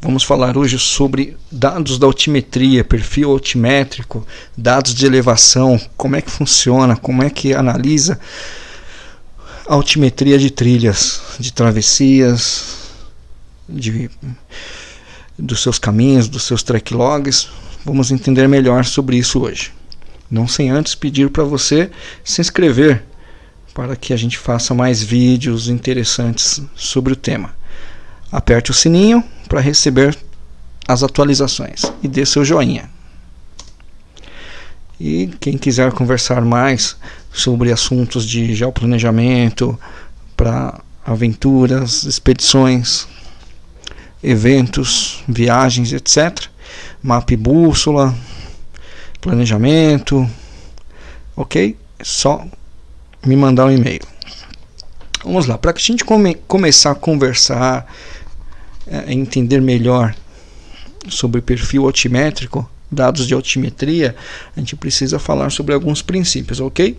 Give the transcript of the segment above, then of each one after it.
Vamos falar hoje sobre dados da altimetria, perfil altimétrico, dados de elevação, como é que funciona, como é que analisa a altimetria de trilhas, de travessias, de, dos seus caminhos, dos seus track logs. Vamos entender melhor sobre isso hoje. Não sem antes pedir para você se inscrever para que a gente faça mais vídeos interessantes sobre o tema. Aperte o sininho para receber as atualizações e dê seu joinha. E quem quiser conversar mais sobre assuntos de geoplanejamento para aventuras, expedições, eventos, viagens, etc. Mapa e bússola, planejamento, ok? É só me mandar um e-mail. Vamos lá, para que a gente come, começar a conversar, é, entender melhor sobre perfil altimétrico, dados de altimetria, a gente precisa falar sobre alguns princípios, ok?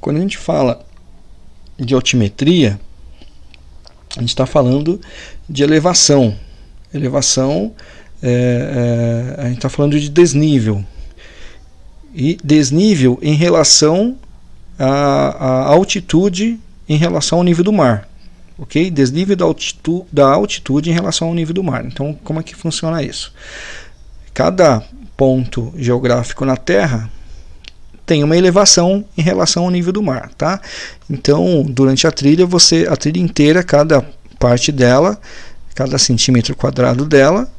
Quando a gente fala de altimetria, a gente está falando de elevação. Elevação, é, é, a gente está falando de desnível. E desnível em relação à, à altitude em relação ao nível do mar ok? Desnível da altitude, da altitude em relação ao nível do mar. Então, como é que funciona isso? Cada ponto geográfico na Terra tem uma elevação em relação ao nível do mar, tá? Então, durante a trilha, você a trilha inteira, cada parte dela, cada centímetro quadrado dela,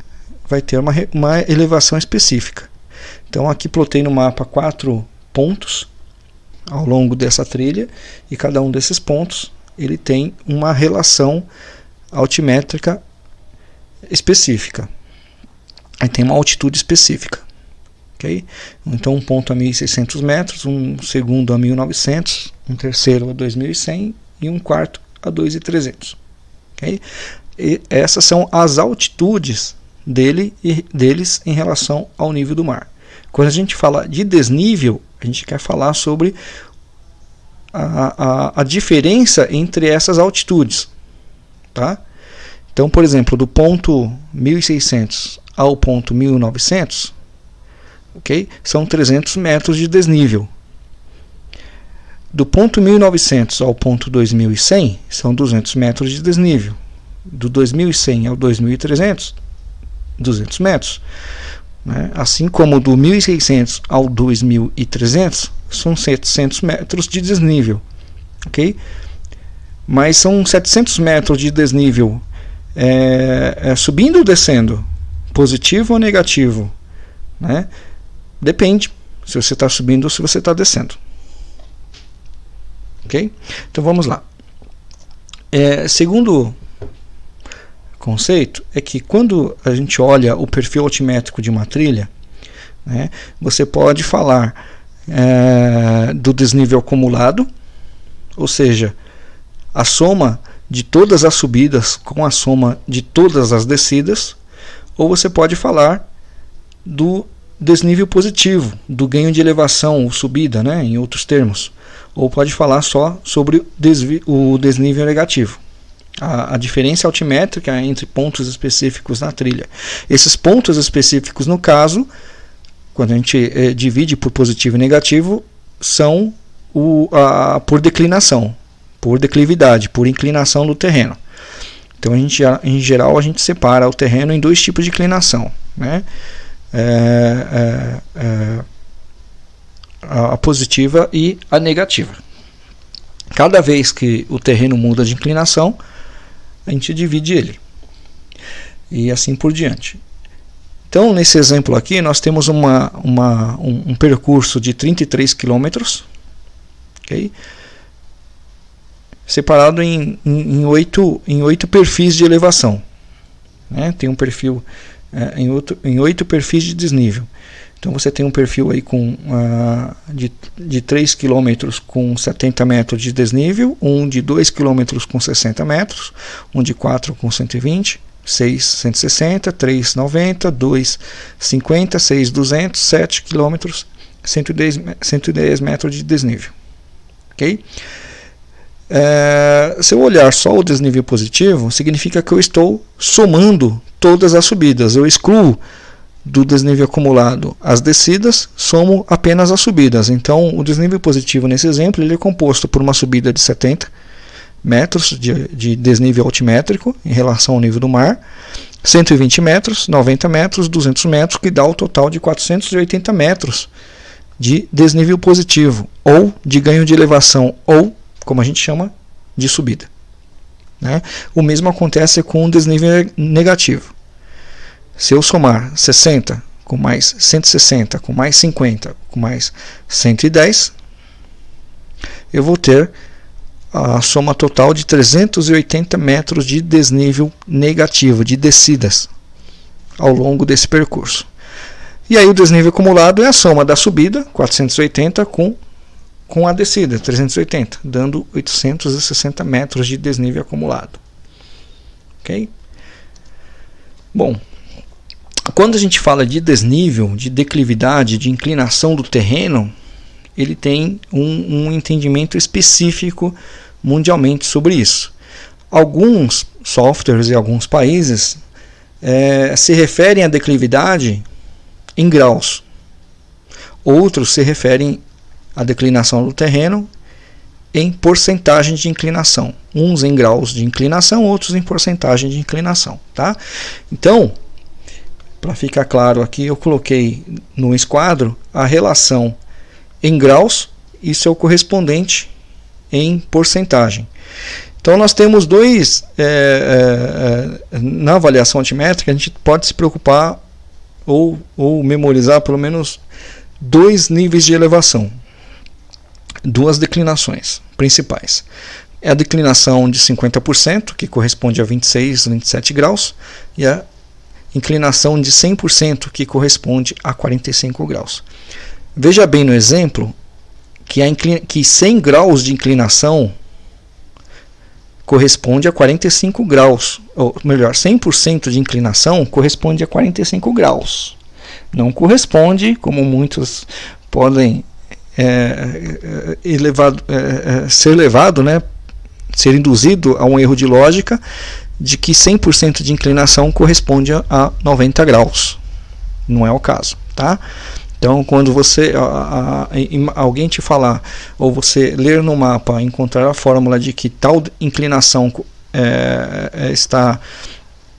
vai ter uma, uma elevação específica. Então, aqui plotei no mapa quatro pontos ao longo dessa trilha e cada um desses pontos ele tem uma relação altimétrica específica. Aí tem uma altitude específica. Okay? Então um ponto a 1.600 metros, um segundo a 1.900, um terceiro a 2.100 e um quarto a 2.300. Okay? Essas são as altitudes dele e deles em relação ao nível do mar. Quando a gente fala de desnível, a gente quer falar sobre a, a, a diferença entre essas altitudes. Tá? Então, por exemplo, do ponto 1600 ao ponto 1900, ok? São 300 metros de desnível. Do ponto 1900 ao ponto 2100 são 200 metros de desnível. Do 2100 ao 2300, 200 metros. Né? Assim como do 1600 ao 2300 são 700 metros de desnível, ok? Mas são 700 metros de desnível é, é, subindo ou descendo? Positivo ou negativo? Né? Depende se você está subindo ou se você está descendo. Ok? Então vamos lá. É, segundo conceito é que quando a gente olha o perfil altimétrico de uma trilha, né, você pode falar é, do desnível acumulado, ou seja, a soma de todas as subidas com a soma de todas as descidas, ou você pode falar do desnível positivo, do ganho de elevação ou subida, né, em outros termos, ou pode falar só sobre o desnível negativo a, a, diferença altimétrica entre pontos específicos na trilha. Esses pontos específicos, no caso, quando a gente eh, divide por positivo e negativo, são o, a, por declinação, por declividade, por inclinação do terreno. Então, a gente, em geral, a gente separa o terreno em dois tipos de inclinação. Né? É, é, é, a positiva e a negativa. Cada vez que o terreno muda de inclinação, a gente divide ele. E assim por diante. Então, nesse exemplo aqui, nós temos uma, uma, um, um percurso de 33 quilômetros, okay? separado em, em, em, oito, em oito perfis de elevação. Né? Tem um perfil é, em, outro, em oito perfis de desnível. Então você tem um perfil aí com, uh, de, de 3 km com 70 metros de desnível, um de 2 km com 60 metros, um de 4 com 120, 6 160, 3 90, 2 50, 6 200, 7 km, 110, 110 metros de desnível. Ok? É, se eu olhar só o desnível positivo, significa que eu estou somando todas as subidas. Eu excluo do desnível acumulado as descidas, somo apenas as subidas. Então, o desnível positivo nesse exemplo ele é composto por uma subida de 70 metros de, de desnível altimétrico em relação ao nível do mar, 120 metros, 90 metros, 200 metros, que dá o total de 480 metros de desnível positivo, ou de ganho de elevação, ou, como a gente chama, de subida. Né? O mesmo acontece com o desnível negativo. Se eu somar 60 com mais 160, com mais 50, com mais 110, eu vou ter a soma total de 380 metros de desnível negativo, de descidas, ao longo desse percurso. E aí o desnível acumulado é a soma da subida, 480, com, com a descida, 380, dando 860 metros de desnível acumulado. Ok? Bom, quando a gente fala de desnível, de declividade, de inclinação do terreno, ele tem um, um entendimento específico mundialmente sobre isso. Alguns softwares e alguns países é, se referem à declividade em graus. Outros se referem à declinação do terreno em porcentagem de inclinação. Uns em graus de inclinação, outros em porcentagem de inclinação. Tá? Então, para ficar claro aqui, eu coloquei no esquadro a relação em graus e seu correspondente em porcentagem. Então nós temos dois, é, é, na avaliação altimétrica, a gente pode se preocupar ou, ou memorizar pelo menos dois níveis de elevação, duas declinações principais. É a declinação de 50%, que corresponde a 26, 27 graus, e a inclinação de 100%, que corresponde a 45 graus. Veja bem no exemplo que, a que 100 graus de inclinação corresponde a 45 graus, ou melhor, 100% de inclinação corresponde a 45 graus. Não corresponde, como muitos podem é, é elevado, é, é, ser levado, né, ser induzido a um erro de lógica, de que 100% de inclinação corresponde a 90 graus. Não é o caso, tá? Então, quando você a, a, alguém te falar ou você ler no mapa, encontrar a fórmula de que tal inclinação é, é, está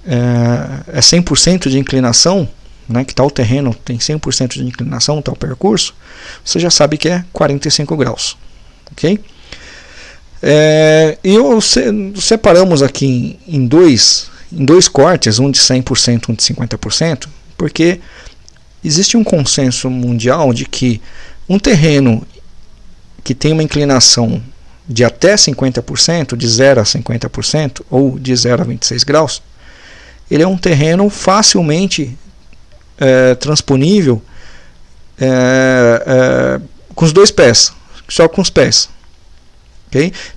é, é 100% de inclinação, né, que tal terreno tem 100% de inclinação, tal percurso, você já sabe que é 45 graus, ok? É, e eu, separamos aqui em, em, dois, em dois cortes, um de 100%, um de 50%, porque existe um consenso mundial de que um terreno que tem uma inclinação de até 50%, de 0 a 50%, ou de 0 a 26 graus, ele é um terreno facilmente é, transponível é, é, com os dois pés, só com os pés.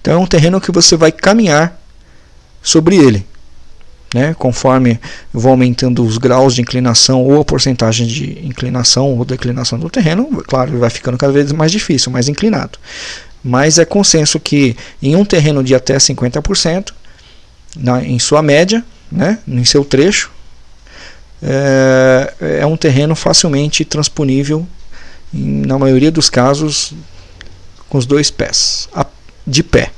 Então é um terreno que você vai caminhar sobre ele. Né? Conforme vou aumentando os graus de inclinação ou a porcentagem de inclinação ou declinação do terreno, claro, vai ficando cada vez mais difícil, mais inclinado. Mas é consenso que em um terreno de até 50%, na, em sua média, né, em seu trecho, é, é um terreno facilmente transponível, em, na maioria dos casos, com os dois pés, de pé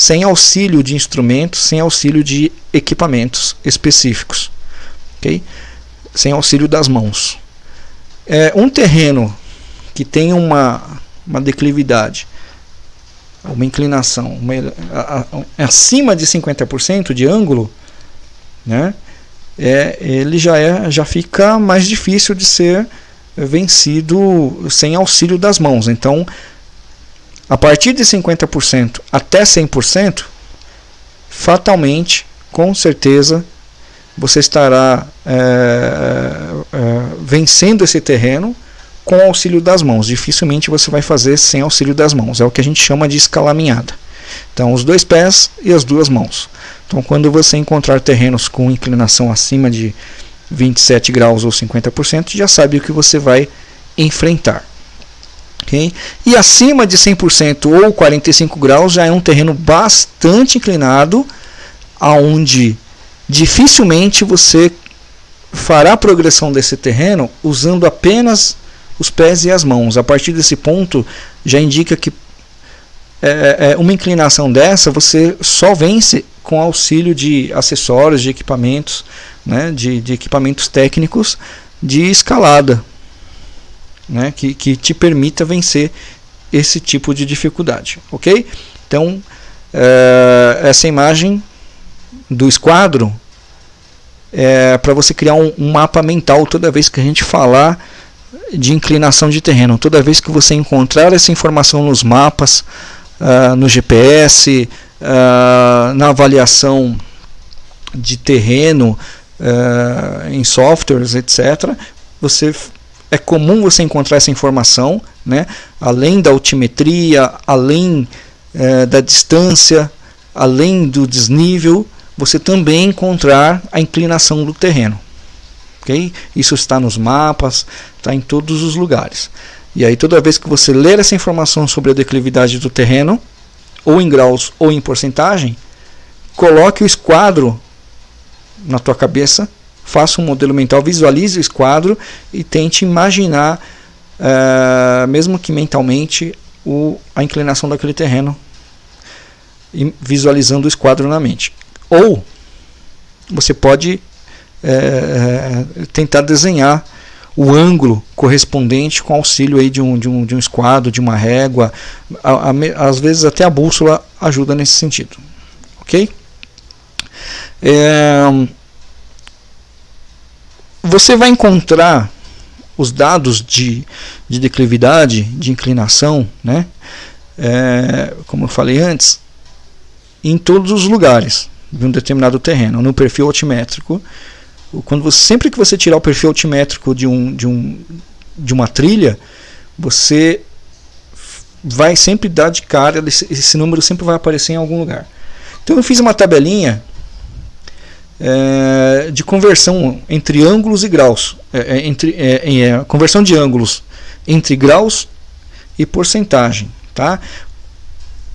sem auxílio de instrumentos, sem auxílio de equipamentos específicos, ok? Sem auxílio das mãos. É, um terreno que tem uma, uma declividade, uma inclinação uma, a, a, acima de 50% de ângulo, né? É, ele já, é, já fica mais difícil de ser vencido sem auxílio das mãos. Então, a partir de 50% até 100%, fatalmente, com certeza, você estará é, é, vencendo esse terreno com o auxílio das mãos. Dificilmente você vai fazer sem auxílio das mãos. É o que a gente chama de escalaminhada. Então, os dois pés e as duas mãos. Então, quando você encontrar terrenos com inclinação acima de 27 graus ou 50%, já sabe o que você vai enfrentar. Okay? E acima de 100% ou 45 graus já é um terreno bastante inclinado, aonde dificilmente você fará a progressão desse terreno usando apenas os pés e as mãos. A partir desse ponto, já indica que é, é, uma inclinação dessa você só vence com auxílio de acessórios, de equipamentos, né, de, de equipamentos técnicos de escalada, né, que, que te permita vencer esse tipo de dificuldade, ok? Então, é, essa imagem do esquadro é para você criar um, um mapa mental toda vez que a gente falar de inclinação de terreno. Toda vez que você encontrar essa informação nos mapas, uh, no GPS, uh, ah, na avaliação de terreno, uh, em softwares, etc., você é comum você encontrar essa informação, né? além da altimetria, além eh, da distância, além do desnível, você também encontrar a inclinação do terreno. Okay? Isso está nos mapas, está em todos os lugares. E aí toda vez que você ler essa informação sobre a declividade do terreno, ou em graus ou em porcentagem, coloque o esquadro na tua cabeça, faça um modelo mental, visualize o esquadro e tente imaginar, uh, mesmo que mentalmente, o, a inclinação daquele terreno, visualizando o esquadro na mente. Ou você pode é, tentar desenhar o ângulo correspondente com auxílio aí de um, de um, de um esquadro, de uma régua. A, a, às vezes até a bússola ajuda nesse sentido. Ok? É, você vai encontrar os dados de, de declividade, de inclinação, né? É, como eu falei antes, em todos os lugares de um determinado terreno, no perfil altimétrico quando você, sempre que você tirar o perfil altimétrico de, um, de, um, de uma trilha, você vai sempre dar de cara, esse, esse número sempre vai aparecer em algum lugar. Então eu fiz uma tabelinha é, de conversão entre ângulos e graus, é, é entre, é, é, conversão de ângulos entre graus e porcentagem. Tá?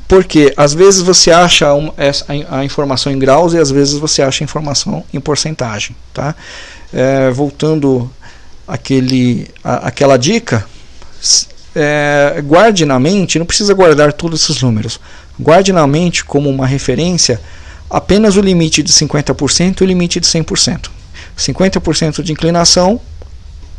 Porque às vezes você acha uma, essa, a, informação em graus e às vezes você acha a informação em porcentagem. Tá? É, voltando àquele, a, àquela dica, é, guarde na mente, não precisa guardar todos esses números, guarde na mente como uma referência apenas o limite de 50% e o limite de 100%. 50% de inclinação,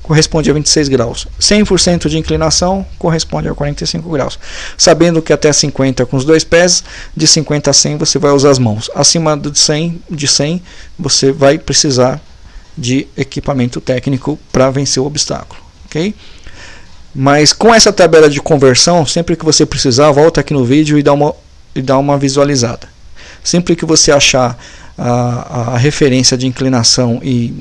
corresponde a 26 graus. 100% de inclinação corresponde a 45 graus. Sabendo que até 50 com os dois pés, de 50 a 100 você vai usar as mãos. Acima de 100, de 100 você vai precisar de equipamento técnico para vencer o obstáculo. ok? Mas com essa tabela de conversão, sempre que você precisar, volta aqui no vídeo e dá uma, e dá uma visualizada. Sempre que você achar a, a referência de inclinação e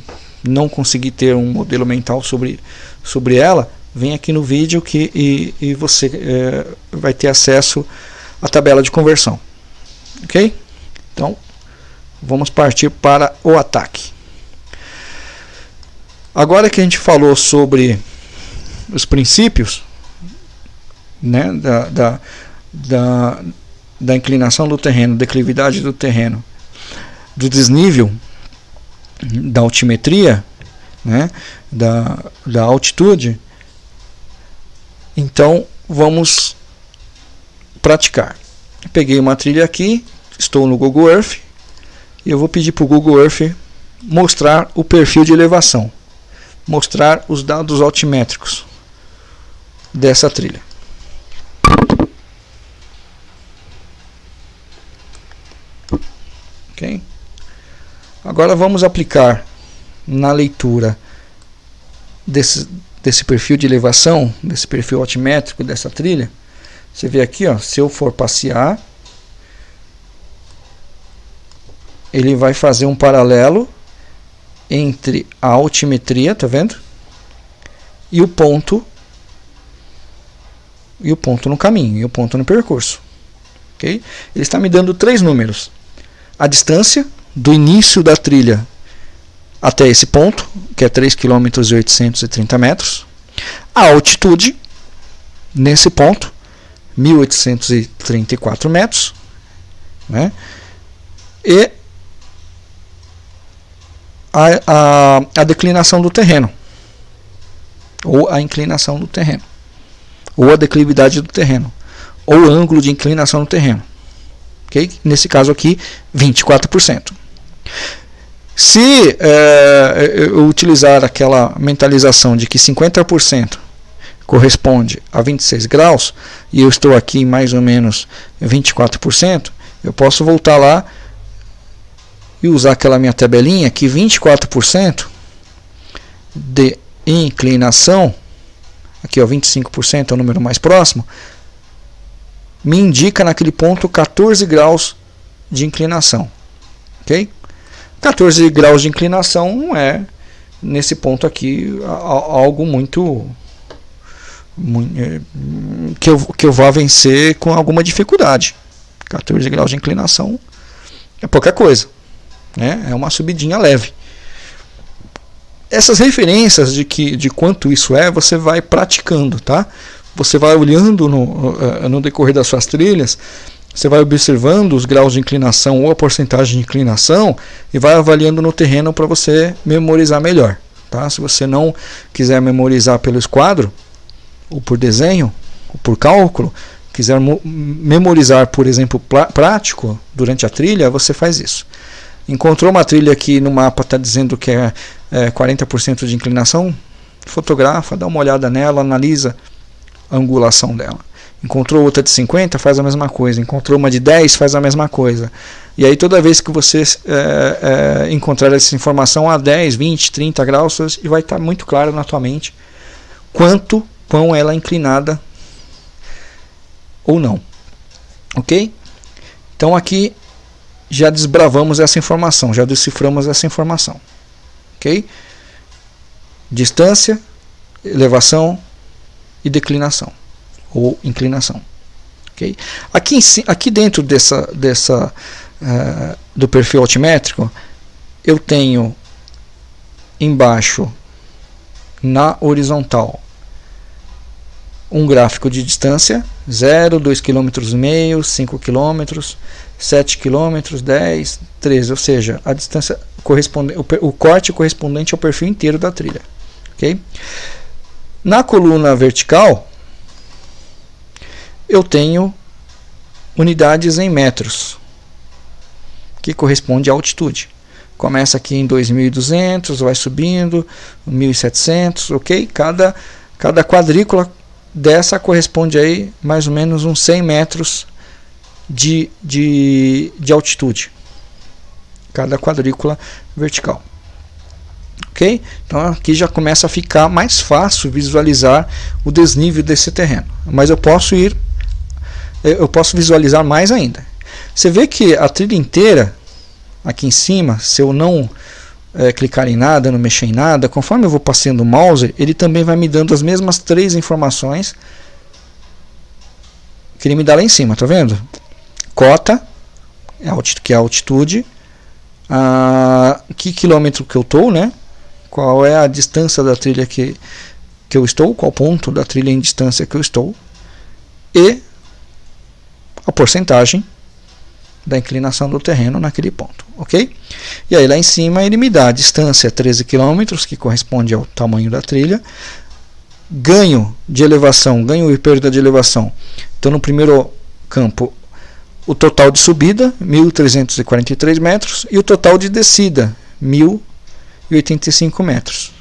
não conseguir ter um modelo mental sobre, sobre ela, vem aqui no vídeo que, e, e você é, vai ter acesso à tabela de conversão. Ok? Então, vamos partir para o ataque. Agora que a gente falou sobre os princípios né, da, da, da, da inclinação do terreno, declividade do terreno, do desnível da altimetria, né, da, da altitude, então vamos praticar. Peguei uma trilha aqui, estou no Google Earth, e eu vou pedir para o Google Earth mostrar o perfil de elevação, mostrar os dados altimétricos dessa trilha. Ok? Agora vamos aplicar na leitura desse, desse perfil de elevação, desse perfil altimétrico dessa trilha. Você vê aqui, ó, se eu for passear, ele vai fazer um paralelo entre a altimetria, tá vendo? E o ponto e o ponto no caminho, e o ponto no percurso. OK? Ele está me dando três números. A distância, do início da trilha até esse ponto, que é 3 km e 830 metros. A altitude, nesse ponto, 1834 metros. Né? E a, a, a declinação do terreno, ou a inclinação do terreno, ou a declividade do terreno, ou ângulo de inclinação do terreno. Okay? Nesse caso aqui, 24%. Se é, eu utilizar aquela mentalização de que 50% corresponde a 26 graus, e eu estou aqui em mais ou menos 24%, eu posso voltar lá e usar aquela minha tabelinha que 24% de inclinação, aqui ó, 25% é o número mais próximo, me indica naquele ponto 14 graus de inclinação. Ok? 14 graus de inclinação não é, nesse ponto aqui, algo muito, é, que, eu, que eu vá vencer com alguma dificuldade. 14 graus de inclinação é pouca coisa. Né? É uma subidinha leve. Essas referências de, que, de quanto isso é, você vai praticando. Tá? Você vai olhando no, eh, no decorrer das suas trilhas, você vai observando os graus de inclinação ou a porcentagem de inclinação e vai avaliando no terreno para você memorizar melhor. Tá? Se você não quiser memorizar pelo esquadro, ou por desenho, ou por cálculo, quiser memorizar, por exemplo, prático durante a trilha, você faz isso. Encontrou uma trilha que no mapa está dizendo que é, é 40% de inclinação? Fotografa, dá uma olhada nela, analisa angulação dela. Encontrou outra de 50, faz a mesma coisa. Encontrou uma de 10, faz a mesma coisa. E aí toda vez que você é, é, encontrar essa informação a 10, 20, 30 graus, vai estar muito claro na tua mente quanto, quão ela é inclinada ou não. Ok? Então aqui já desbravamos essa informação, já deciframos essa informação. Ok? Distância, elevação, e declinação ou inclinação. Okay? Aqui, aqui dentro dessa, dessa, uh, do perfil altimétrico, eu tenho embaixo, na horizontal, um gráfico de distância, 0, 2,5 km, 5 km, 7 km, 10, 13, ou seja, a distância correspondente, o, o corte correspondente ao perfil inteiro da trilha. Okay? Na coluna vertical, eu tenho unidades em metros, que corresponde à altitude. Começa aqui em 2.200, vai subindo, 1.700, ok? Cada, cada quadrícula dessa corresponde aí mais ou menos uns 100 metros de, de, de altitude. Cada quadrícula vertical ok? Então aqui já começa a ficar mais fácil visualizar o desnível desse terreno. Mas eu posso ir, eu posso visualizar mais ainda. Você vê que a trilha inteira, aqui em cima, se eu não é, clicar em nada, não mexer em nada, conforme eu vou passando o mouse, ele também vai me dando as mesmas três informações que ele me dá lá em cima, tá vendo? Cota, é que é a altitude, a que quilômetro que eu estou, né? Qual é a distância da trilha que, que eu estou, qual ponto da trilha em distância que eu estou, e a porcentagem da inclinação do terreno naquele ponto, ok? E aí lá em cima ele me dá a distância 13 km, que corresponde ao tamanho da trilha, ganho de elevação, ganho e perda de elevação. Então no primeiro campo o total de subida 1.343 metros e o total de descida 1.000 e 85 metros.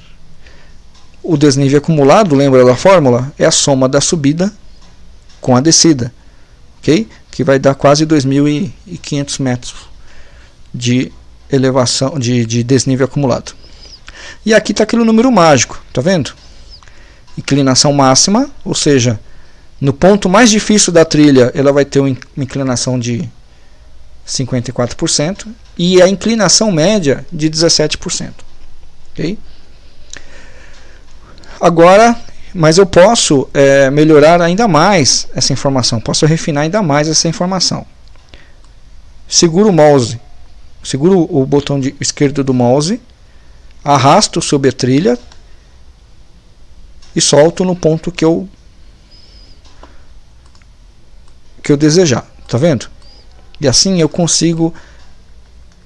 O desnível acumulado, lembra da fórmula? É a soma da subida com a descida, ok? Que vai dar quase 2.500 metros de elevação, de, de desnível acumulado. E aqui está aquele número mágico, tá vendo? Inclinação máxima, ou seja, no ponto mais difícil da trilha, ela vai ter uma inclinação de 54% e a inclinação média de 17%. Ok? Agora, mas eu posso é, melhorar ainda mais essa informação, posso refinar ainda mais essa informação. Seguro o mouse, seguro o botão de, esquerdo do mouse, arrasto sobre a trilha e solto no ponto que eu que eu desejar, tá vendo? E assim eu consigo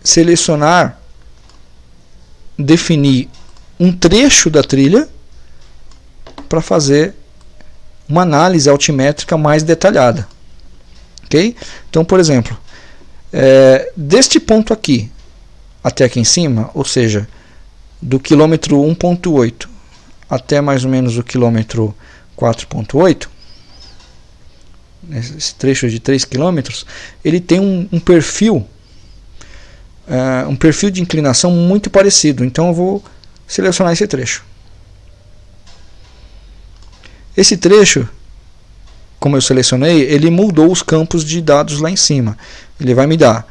selecionar definir um trecho da trilha para fazer uma análise altimétrica mais detalhada. Ok? Então, por exemplo, é, deste ponto aqui até aqui em cima, ou seja, do quilômetro 1.8 até mais ou menos o quilômetro 4.8, esse trecho de 3 km, ele tem um, um perfil, uh, um perfil de inclinação muito parecido. Então eu vou selecionar esse trecho. Esse trecho, como eu selecionei, ele mudou os campos de dados lá em cima. Ele vai me dar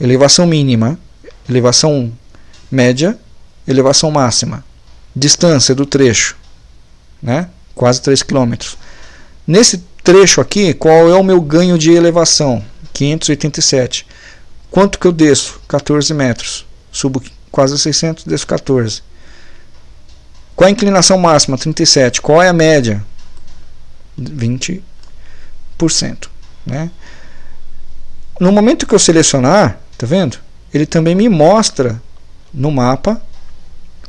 elevação mínima, elevação média, elevação máxima, distância do trecho, né? quase 3 km. Nesse trecho aqui, qual é o meu ganho de elevação? 587. Quanto que eu desço? 14 metros. Subo quase 600, desço 14. Qual a inclinação máxima? 37. Qual é a média? 20%. Né? No momento que eu selecionar, tá vendo? Ele também me mostra no mapa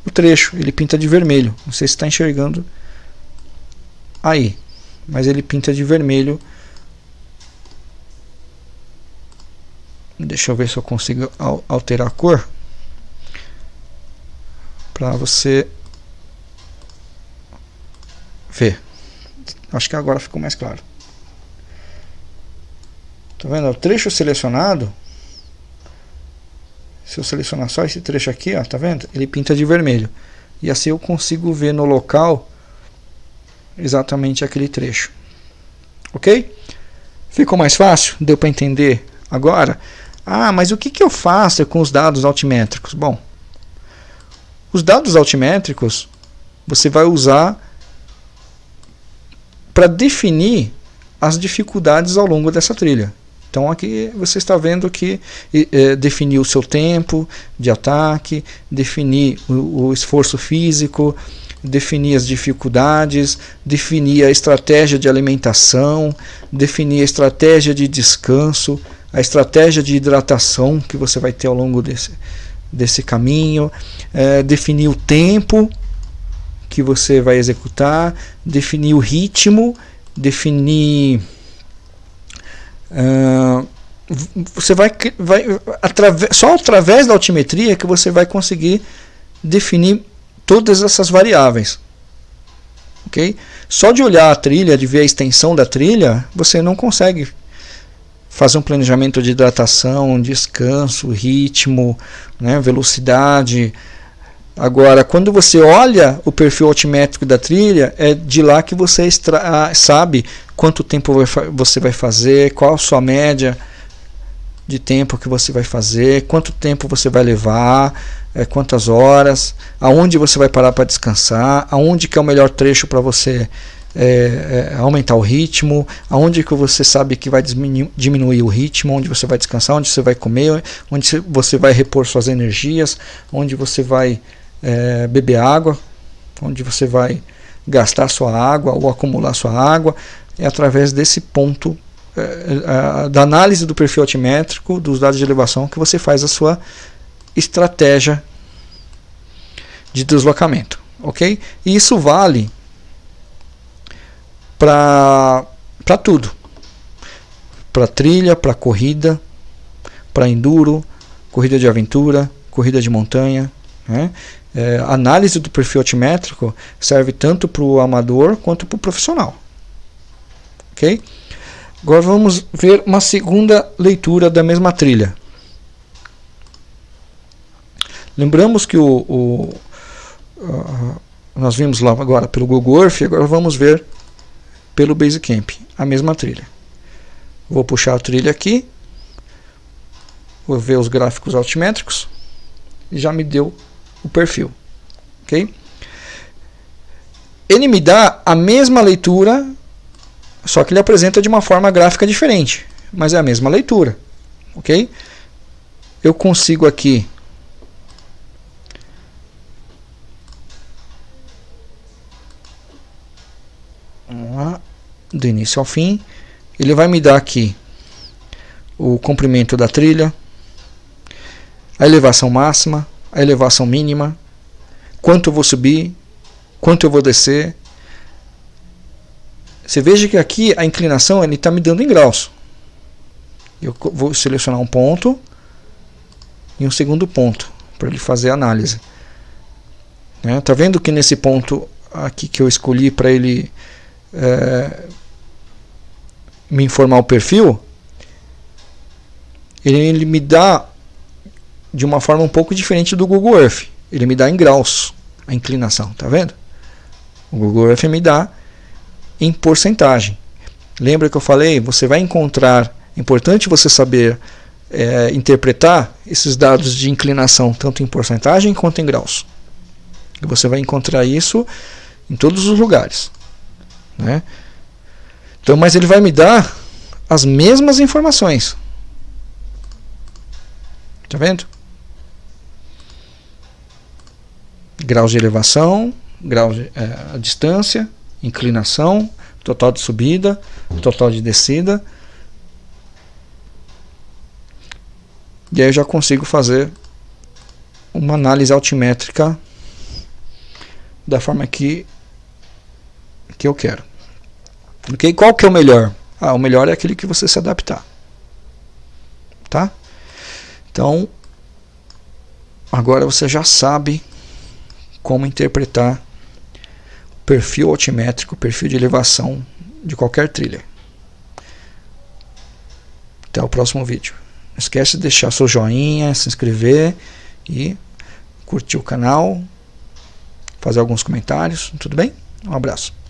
o trecho. Ele pinta de vermelho. Não sei se está enxergando aí. Mas ele pinta de vermelho. Deixa eu ver se eu consigo alterar a cor. Para você ver. Acho que agora ficou mais claro. Tá vendo? O trecho selecionado. Se eu selecionar só esse trecho aqui, ó, tá vendo? Ele pinta de vermelho. E assim eu consigo ver no local exatamente aquele trecho. Ok? Ficou mais fácil? Deu para entender agora? Ah, mas o que, que eu faço com os dados altimétricos? Bom, os dados altimétricos você vai usar para definir as dificuldades ao longo dessa trilha. Então aqui você está vendo que é, definir o seu tempo de ataque, definir o, o esforço físico, definir as dificuldades, definir a estratégia de alimentação, definir a estratégia de descanso, a estratégia de hidratação que você vai ter ao longo desse, desse caminho, é, definir o tempo que você vai executar, definir o ritmo, definir. Uh, você vai, vai através, só através da altimetria que você vai conseguir definir todas essas variáveis. ok? Só de olhar a trilha, de ver a extensão da trilha, você não consegue fazer um planejamento de hidratação, descanso, ritmo, né, velocidade. Agora, quando você olha o perfil altimétrico da trilha, é de lá que você sabe quanto tempo você vai fazer, qual a sua média de tempo que você vai fazer, quanto tempo você vai levar, é, quantas horas, aonde você vai parar para descansar, aonde que é o melhor trecho para você é, é, aumentar o ritmo, aonde que você sabe que vai diminuir, o ritmo, onde você vai descansar, onde você vai comer, onde você vai repor suas energias, onde você vai é, beber água, onde você vai gastar sua água ou acumular sua água, é através desse ponto é, da análise do perfil altimétrico, dos dados de elevação, que você faz a sua estratégia de deslocamento, ok? E isso vale para tudo, para trilha, para corrida, para enduro, corrida de aventura, corrida de montanha, né? É, análise do perfil altimétrico serve tanto para o amador quanto para o profissional. Ok? Agora vamos ver uma segunda leitura da mesma trilha. Lembramos que o, o nós vimos lá agora pelo Google Earth, agora vamos ver pelo Basecamp, a mesma trilha. Vou puxar a trilha aqui, vou ver os gráficos altimétricos já me deu o perfil. ok? Ele me dá a mesma leitura, só que ele apresenta de uma forma gráfica diferente, mas é a mesma leitura. ok? Eu consigo aqui do início ao fim. Ele vai me dar aqui o comprimento da trilha, a elevação máxima, a elevação mínima, quanto eu vou subir, quanto eu vou descer. Você veja que aqui a inclinação ele está me dando em graus. Eu vou selecionar um ponto e um segundo ponto para ele fazer a análise. Né? Tá vendo que nesse ponto aqui que eu escolhi para ele é, me informar o perfil, ele, me dá de uma forma um pouco diferente do Google Earth. Ele me dá em graus a inclinação, tá vendo? O Google Earth me dá em porcentagem. Lembra que eu falei? Você vai encontrar, é importante você saber é, interpretar esses dados de inclinação tanto em porcentagem quanto em graus. E você vai encontrar isso em todos os lugares. Né? Então, mas ele vai me dar as mesmas informações. Tá vendo? Graus de elevação, grau de é, distância, inclinação, total de subida, total de descida. E aí eu já consigo fazer uma análise altimétrica da forma que, que eu quero. Okay? Qual que é o melhor? Ah, o melhor é aquele que você se adaptar. Tá? Então, agora você já sabe como interpretar o perfil altimétrico, o perfil de elevação de qualquer trilha. Até o próximo vídeo. Não esquece de deixar seu joinha, se inscrever e curtir o canal, fazer alguns comentários. Tudo bem? Um abraço.